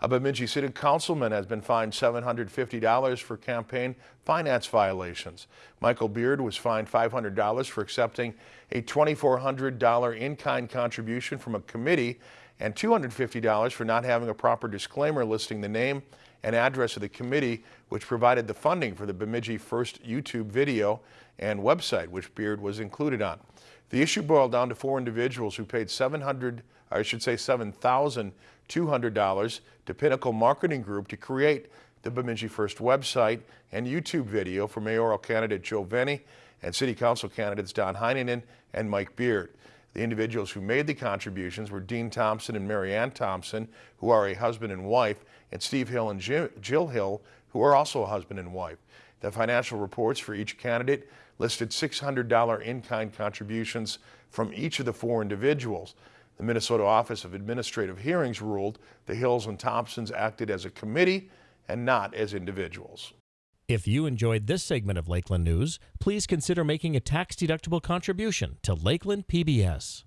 A Bemidji City Councilman has been fined $750 for campaign finance violations. Michael Beard was fined $500 for accepting a $2,400 in-kind contribution from a committee and $250 for not having a proper disclaimer listing the name and address of the committee which provided the funding for the Bemidji First YouTube video and website which Beard was included on. The issue boiled down to four individuals who paid 700, I should say $7,200 to Pinnacle Marketing Group to create the Bemidji First website and YouTube video for mayoral candidate Joe Vene and city council candidates Don Heinonen and Mike Beard. The individuals who made the contributions were Dean Thompson and Mary Ann Thompson, who are a husband and wife, and Steve Hill and Jill Hill, who are also a husband and wife. The financial reports for each candidate listed $600 in-kind contributions from each of the four individuals. The Minnesota Office of Administrative Hearings ruled the Hills and Thompsons acted as a committee and not as individuals. If you enjoyed this segment of Lakeland News, please consider making a tax-deductible contribution to Lakeland PBS.